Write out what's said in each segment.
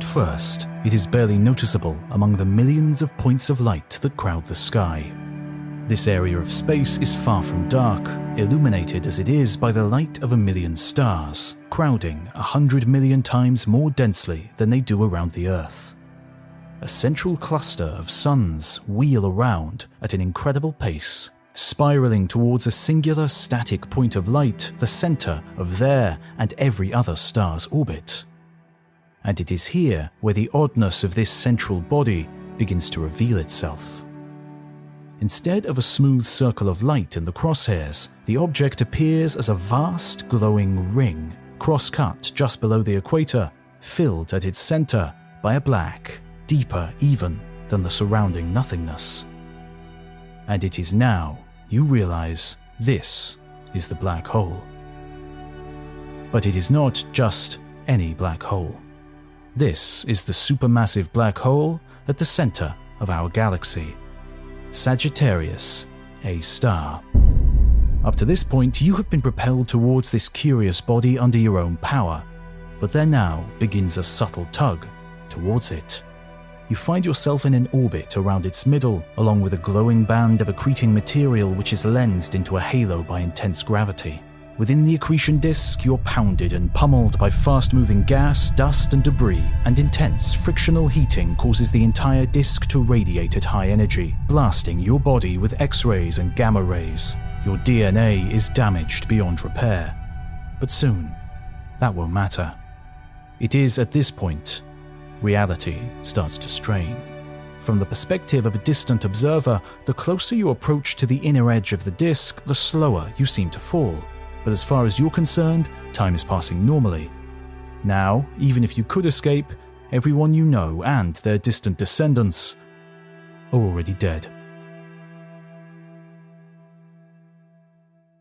At first, it is barely noticeable among the millions of points of light that crowd the sky. This area of space is far from dark, illuminated as it is by the light of a million stars, crowding a hundred million times more densely than they do around the Earth. A central cluster of suns wheel around at an incredible pace, spiraling towards a singular static point of light, the center of their and every other star's orbit. And it is here where the oddness of this central body begins to reveal itself. Instead of a smooth circle of light in the crosshairs, the object appears as a vast glowing ring, cross-cut just below the equator, filled at its center by a black, deeper even than the surrounding nothingness. And it is now you realize this is the black hole. But it is not just any black hole. This is the supermassive black hole at the center of our galaxy. Sagittarius A star. Up to this point, you have been propelled towards this curious body under your own power, but there now begins a subtle tug towards it. You find yourself in an orbit around its middle, along with a glowing band of accreting material which is lensed into a halo by intense gravity. Within the accretion disk, you're pounded and pummeled by fast moving gas, dust, and debris, and intense frictional heating causes the entire disk to radiate at high energy, blasting your body with X rays and gamma rays. Your DNA is damaged beyond repair. But soon, that won't matter. It is at this point reality starts to strain. From the perspective of a distant observer, the closer you approach to the inner edge of the disk, the slower you seem to fall but as far as you're concerned, time is passing normally. Now, even if you could escape, everyone you know and their distant descendants are already dead.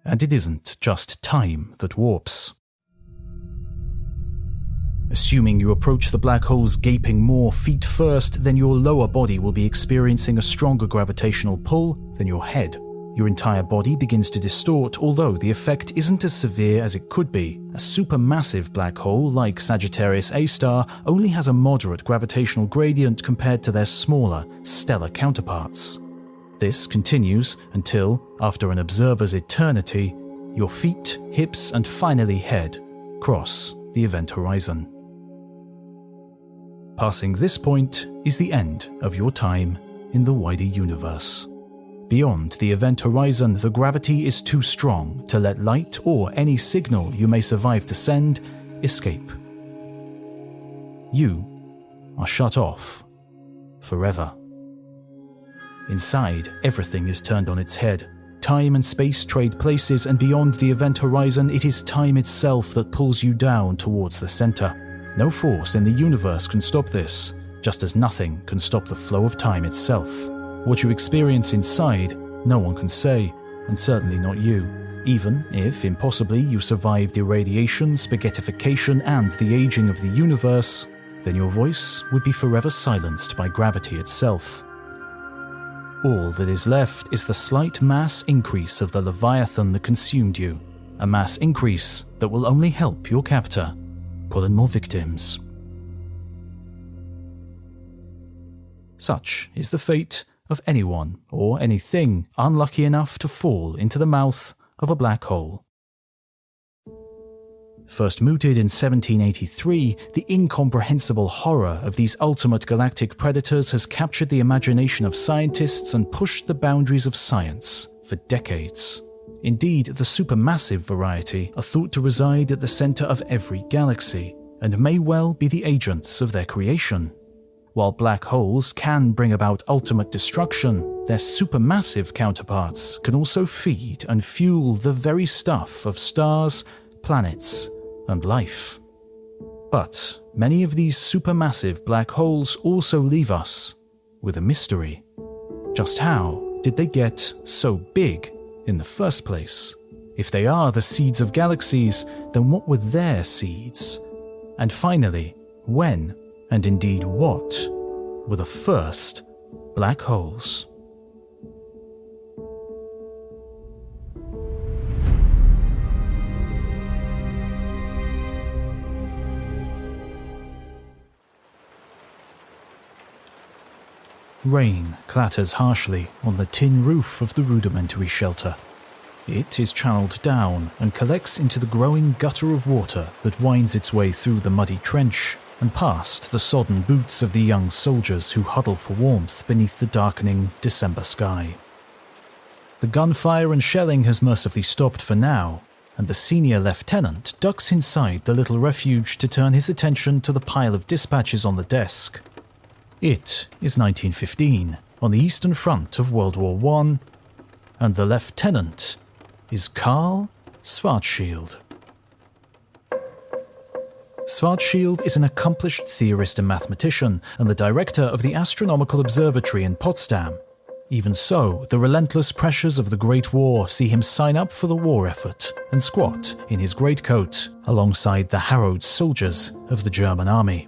And it isn't just time that warps. Assuming you approach the black hole's gaping maw feet first, then your lower body will be experiencing a stronger gravitational pull than your head. Your entire body begins to distort, although the effect isn't as severe as it could be. A supermassive black hole like Sagittarius A star only has a moderate gravitational gradient compared to their smaller, stellar counterparts. This continues until, after an observer's eternity, your feet, hips, and finally head cross the event horizon. Passing this point is the end of your time in the wider universe. Beyond the event horizon, the gravity is too strong to let light or any signal you may survive to send escape. You are shut off forever. Inside, everything is turned on its head. Time and space trade places, and beyond the event horizon, it is time itself that pulls you down towards the center. No force in the universe can stop this, just as nothing can stop the flow of time itself. What you experience inside, no one can say, and certainly not you. Even if, impossibly, you survived irradiation, spaghettification, and the aging of the universe, then your voice would be forever silenced by gravity itself. All that is left is the slight mass increase of the Leviathan that consumed you, a mass increase that will only help your captor pull in more victims. Such is the fate of anyone or anything unlucky enough to fall into the mouth of a black hole. First mooted in 1783, the incomprehensible horror of these ultimate galactic predators has captured the imagination of scientists and pushed the boundaries of science for decades. Indeed, the supermassive variety are thought to reside at the center of every galaxy, and may well be the agents of their creation. While black holes can bring about ultimate destruction, their supermassive counterparts can also feed and fuel the very stuff of stars, planets, and life. But many of these supermassive black holes also leave us with a mystery. Just how did they get so big in the first place? If they are the seeds of galaxies, then what were their seeds? And finally, when and indeed what, were the first black holes. Rain clatters harshly on the tin roof of the rudimentary shelter. It is channeled down and collects into the growing gutter of water that winds its way through the muddy trench and past the sodden boots of the young soldiers who huddle for warmth beneath the darkening December sky. The gunfire and shelling has mercifully stopped for now, and the senior lieutenant ducks inside the little refuge to turn his attention to the pile of dispatches on the desk. It is 1915, on the Eastern Front of World War I, and the lieutenant is Karl Schwarzschild. Schwarzschild is an accomplished theorist and mathematician and the director of the Astronomical Observatory in Potsdam. Even so, the relentless pressures of the Great War see him sign up for the war effort and squat in his greatcoat alongside the harrowed soldiers of the German army.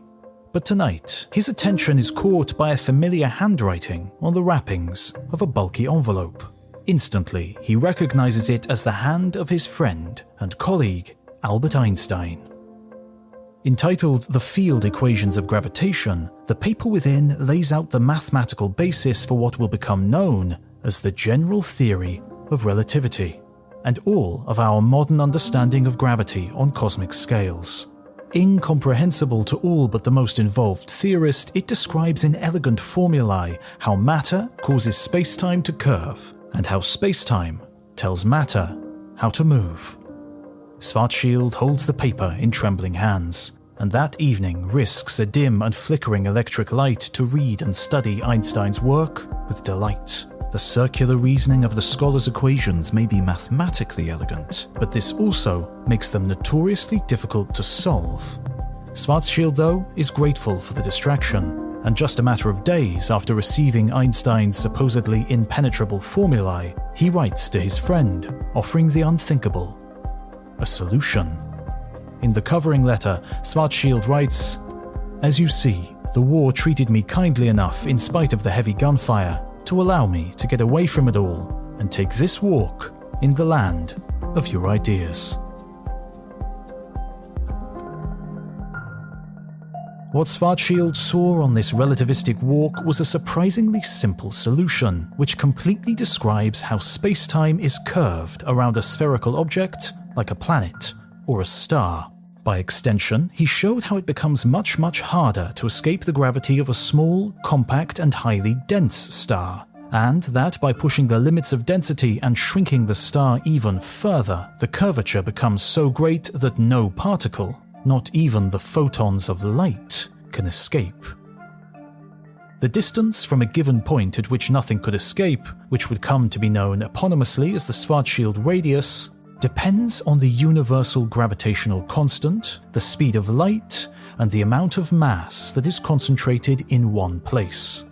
But tonight, his attention is caught by a familiar handwriting on the wrappings of a bulky envelope. Instantly, he recognizes it as the hand of his friend and colleague, Albert Einstein. Entitled The Field Equations of Gravitation, the paper within lays out the mathematical basis for what will become known as the general theory of relativity, and all of our modern understanding of gravity on cosmic scales. Incomprehensible to all but the most involved theorist, it describes in elegant formulae how matter causes spacetime to curve, and how spacetime tells matter how to move. Schwarzschild holds the paper in trembling hands, and that evening risks a dim and flickering electric light to read and study Einstein's work with delight. The circular reasoning of the scholar's equations may be mathematically elegant, but this also makes them notoriously difficult to solve. Schwarzschild, though, is grateful for the distraction, and just a matter of days after receiving Einstein's supposedly impenetrable formulae, he writes to his friend, offering the unthinkable a solution. In the covering letter, Schwarzschild writes As you see, the war treated me kindly enough in spite of the heavy gunfire to allow me to get away from it all and take this walk in the land of your ideas. What Schwarzschild saw on this relativistic walk was a surprisingly simple solution, which completely describes how space-time is curved around a spherical object like a planet or a star. By extension, he showed how it becomes much, much harder to escape the gravity of a small, compact, and highly dense star, and that by pushing the limits of density and shrinking the star even further, the curvature becomes so great that no particle, not even the photons of light, can escape. The distance from a given point at which nothing could escape, which would come to be known eponymously as the Schwarzschild radius, depends on the universal gravitational constant, the speed of light, and the amount of mass that is concentrated in one place.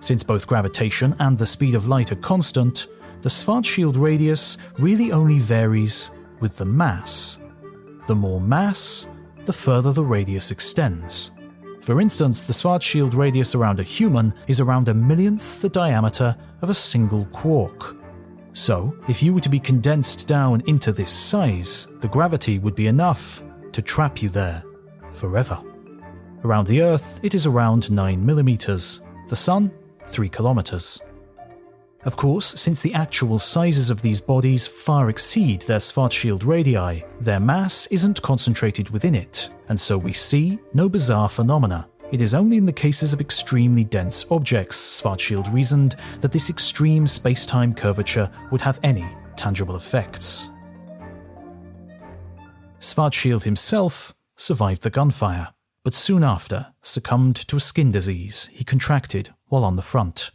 Since both gravitation and the speed of light are constant, the Schwarzschild radius really only varies with the mass. The more mass, the further the radius extends. For instance, the Schwarzschild radius around a human is around a millionth the diameter of a single quark, so, if you were to be condensed down into this size, the gravity would be enough to trap you there forever. Around the Earth, it is around 9 millimeters, the Sun, 3 kilometers. Of course, since the actual sizes of these bodies far exceed their Schwarzschild radii, their mass isn't concentrated within it, and so we see no bizarre phenomena it is only in the cases of extremely dense objects, Schwarzschild reasoned, that this extreme space-time curvature would have any tangible effects. Schwarzschild himself survived the gunfire, but soon after succumbed to a skin disease he contracted while on the front.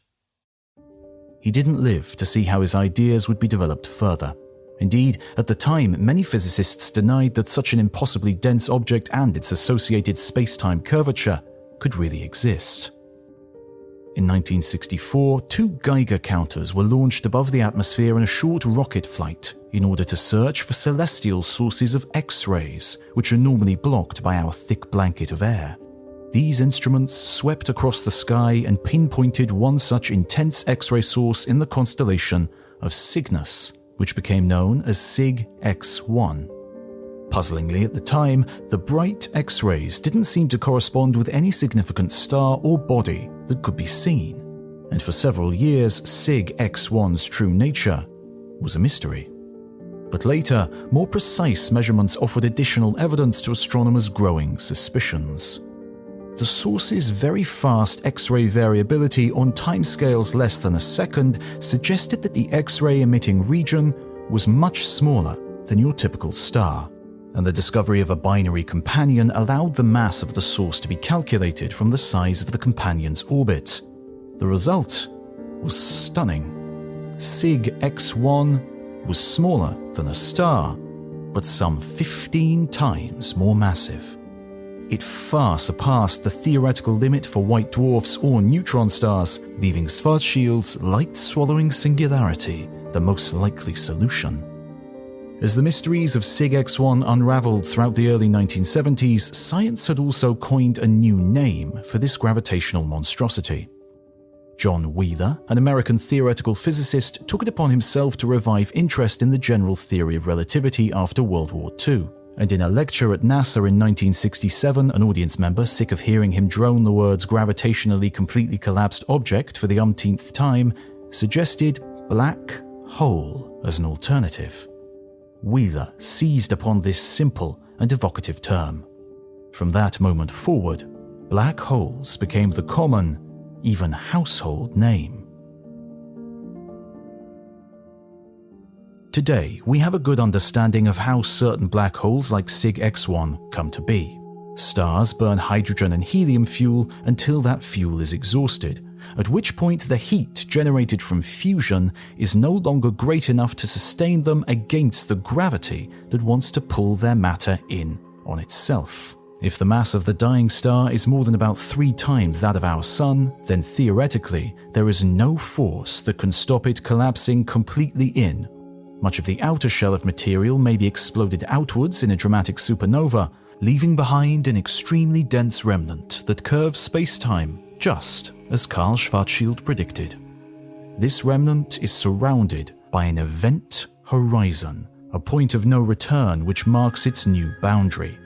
He didn't live to see how his ideas would be developed further. Indeed, at the time, many physicists denied that such an impossibly dense object and its associated space-time curvature could really exist. In 1964, two Geiger counters were launched above the atmosphere in a short rocket flight in order to search for celestial sources of X rays, which are normally blocked by our thick blanket of air. These instruments swept across the sky and pinpointed one such intense X ray source in the constellation of Cygnus, which became known as Cyg X-1. Puzzlingly at the time, the bright X rays didn't seem to correspond with any significant star or body that could be seen. and for several years, Cyg X-1's true nature was a mystery. But later, more precise measurements offered additional evidence to astronomers' growing suspicions. The source's very fast X ray variability on timescales less than a second suggested that the X ray emitting region was much smaller than your typical star, and the discovery of a binary companion allowed the mass of the source to be calculated from the size of the companion's orbit. The result was stunning. Cyg X-1 was smaller than a star, but some 15 times more massive. It far surpassed the theoretical limit for white dwarfs or neutron stars, leaving Schwarzschild's light swallowing singularity the most likely solution. As the mysteries of Cyg X-1 unraveled throughout the early 1970s, science had also coined a new name for this gravitational monstrosity. John Wheeler, an American theoretical physicist, took it upon himself to revive interest in the general theory of relativity after World War II. And in a lecture at NASA in 1967, an audience member, sick of hearing him drone the words gravitationally completely collapsed object for the umpteenth time, suggested black hole as an alternative. Wheeler seized upon this simple and evocative term. From that moment forward, black holes became the common even household name. Today, we have a good understanding of how certain black holes like Cyg X-1 come to be. Stars burn hydrogen and helium fuel until that fuel is exhausted, at which point the heat generated from fusion is no longer great enough to sustain them against the gravity that wants to pull their matter in on itself. If the mass of the dying star is more than about three times that of our Sun, then theoretically, there is no force that can stop it collapsing completely in. Much of the outer shell of material may be exploded outwards in a dramatic supernova, leaving behind an extremely dense remnant that curves space-time, just as Karl Schwarzschild predicted. This remnant is surrounded by an event horizon, a point of no return which marks its new boundary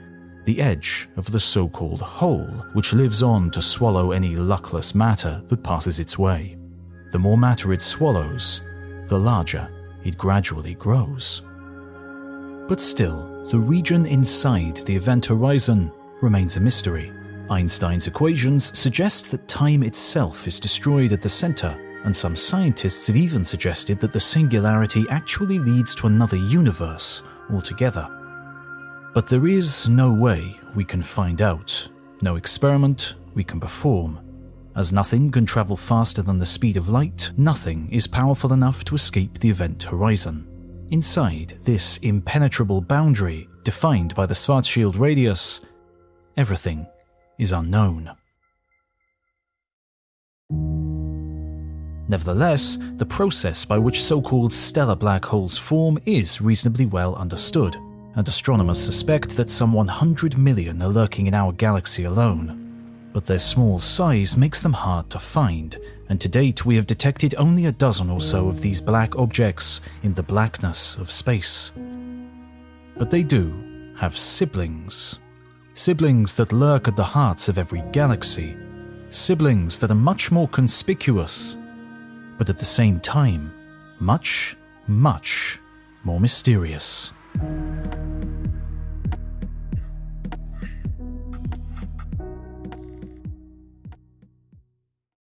the edge of the so called hole, which lives on to swallow any luckless matter that passes its way. The more matter it swallows, the larger it gradually grows. But still, the region inside the event horizon remains a mystery. Einstein's equations suggest that time itself is destroyed at the center, and some scientists have even suggested that the singularity actually leads to another universe altogether. But there is no way we can find out, no experiment we can perform. As nothing can travel faster than the speed of light, nothing is powerful enough to escape the event horizon. Inside this impenetrable boundary, defined by the Schwarzschild radius, everything is unknown. Nevertheless, the process by which so called stellar black holes form is reasonably well understood and astronomers suspect that some 100 million are lurking in our galaxy alone. But their small size makes them hard to find, and to date we have detected only a dozen or so of these black objects in the blackness of space. But they do have siblings. Siblings that lurk at the hearts of every galaxy. Siblings that are much more conspicuous, but at the same time, much, much more mysterious.